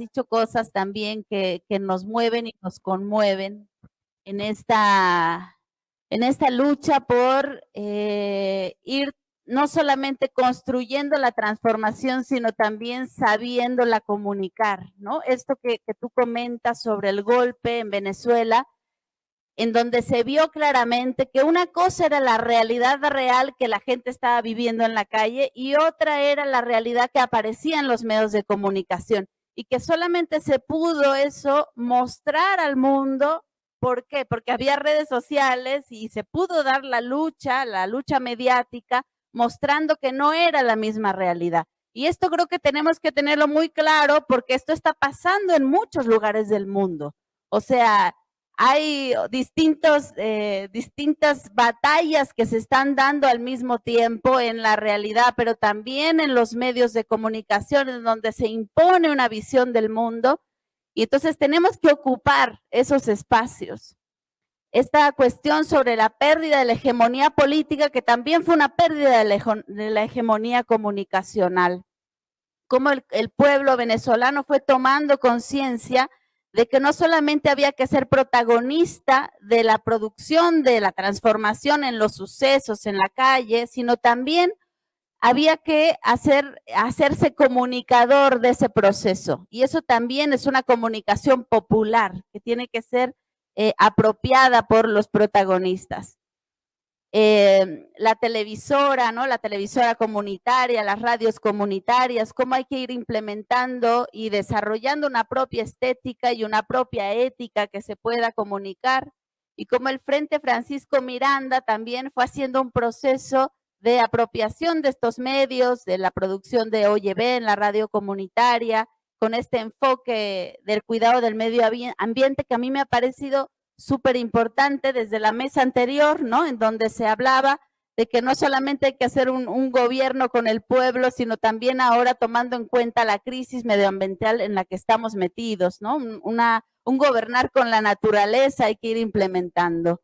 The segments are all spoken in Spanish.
dicho cosas también que, que nos mueven y nos conmueven en esta, en esta lucha por eh, ir no solamente construyendo la transformación, sino también sabiéndola comunicar, ¿no? Esto que, que tú comentas sobre el golpe en Venezuela, en donde se vio claramente que una cosa era la realidad real que la gente estaba viviendo en la calle y otra era la realidad que aparecía en los medios de comunicación y que solamente se pudo eso mostrar al mundo. ¿Por qué? Porque había redes sociales y se pudo dar la lucha, la lucha mediática, mostrando que no era la misma realidad. Y esto creo que tenemos que tenerlo muy claro porque esto está pasando en muchos lugares del mundo. O sea, hay distintos, eh, distintas batallas que se están dando al mismo tiempo en la realidad, pero también en los medios de comunicación, en donde se impone una visión del mundo. Y entonces tenemos que ocupar esos espacios esta cuestión sobre la pérdida de la hegemonía política, que también fue una pérdida de la, hegemonía comunicacional. Cómo el, el pueblo venezolano fue tomando conciencia de que no solamente había que ser protagonista de la producción, de la transformación en los sucesos en la calle, sino también había que hacer, hacerse comunicador de ese proceso. Y eso también es una comunicación popular que tiene que ser eh, apropiada por los protagonistas. Eh, la televisora, ¿no? La televisora comunitaria, las radios comunitarias, cómo hay que ir implementando y desarrollando una propia estética y una propia ética que se pueda comunicar. Y cómo el Frente Francisco Miranda también fue haciendo un proceso de apropiación de estos medios, de la producción de OYB en la radio comunitaria, con este enfoque del cuidado del medio ambiente que a mí me ha parecido súper importante desde la mesa anterior, ¿no? En donde se hablaba de que no solamente hay que hacer un, gobierno con el pueblo, sino también ahora tomando en cuenta la crisis medioambiental en la que estamos metidos, ¿no? Una, un gobernar con la naturaleza hay que ir implementando.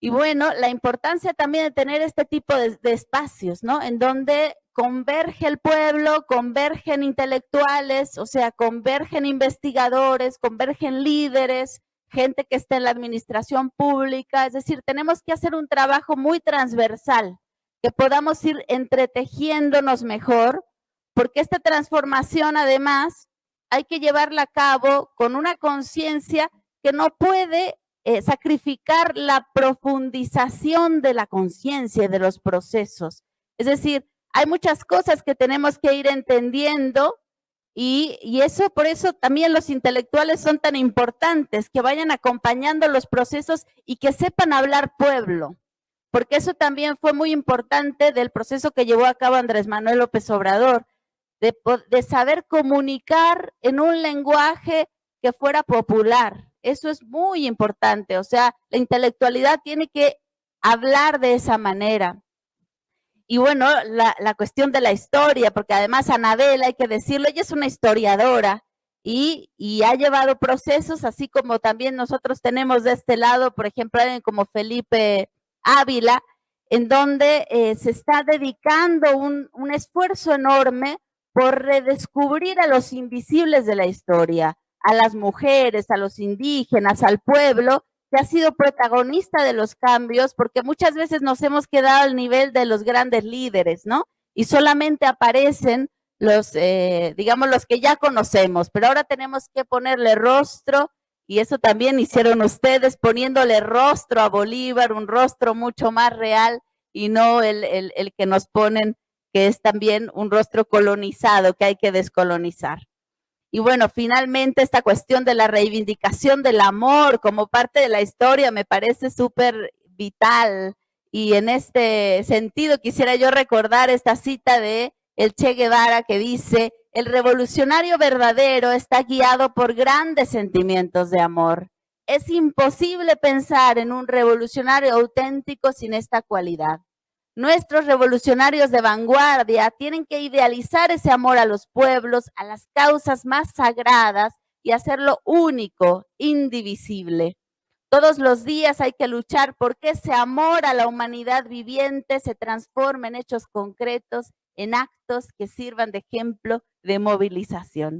Y bueno, la importancia también de tener este tipo de, de espacios, ¿no? En donde converge el pueblo, convergen intelectuales, o sea, convergen investigadores, convergen líderes, gente que está en la administración pública, es decir, tenemos que hacer un trabajo muy transversal, que podamos ir entretejiéndonos mejor, porque esta transformación además hay que llevarla a cabo con una conciencia que no puede eh, sacrificar la profundización de la conciencia de los procesos. Es decir, hay muchas cosas que tenemos que ir entendiendo y, eso, por eso también los intelectuales son tan importantes, que vayan acompañando los procesos y que sepan hablar pueblo, porque eso también fue muy importante del proceso que llevó a cabo Andrés Manuel López Obrador, de saber comunicar en un lenguaje que fuera popular. Eso es muy importante, o sea, la intelectualidad tiene que hablar de esa manera. Y bueno, la, la, cuestión de la historia, porque además Anabel, hay que decirlo, ella es una historiadora y, y, ha llevado procesos, así como también nosotros tenemos de este lado, por ejemplo, alguien como Felipe Ávila, en donde eh, se está dedicando un, un esfuerzo enorme por redescubrir a los invisibles de la historia, a las mujeres, a los indígenas, al pueblo, que ha sido protagonista de los cambios, porque muchas veces nos hemos quedado al nivel de los grandes líderes, ¿no? Y solamente aparecen los, eh, digamos, los que ya conocemos, pero ahora tenemos que ponerle rostro, y eso también hicieron ustedes, poniéndole rostro a Bolívar, un rostro mucho más real, y no el, el, el que nos ponen, que es también un rostro colonizado que hay que descolonizar. Y bueno, finalmente esta cuestión de la reivindicación del amor como parte de la historia me parece súper vital. Y en este sentido quisiera yo recordar esta cita de el Che Guevara que dice, el revolucionario verdadero está guiado por grandes sentimientos de amor. Es imposible pensar en un revolucionario auténtico sin esta cualidad. Nuestros revolucionarios de vanguardia tienen que idealizar ese amor a los pueblos, a las causas más sagradas y hacerlo único, indivisible. Todos los días hay que luchar porque ese amor a la humanidad viviente se transforme en hechos concretos, en actos que sirvan de ejemplo de movilización.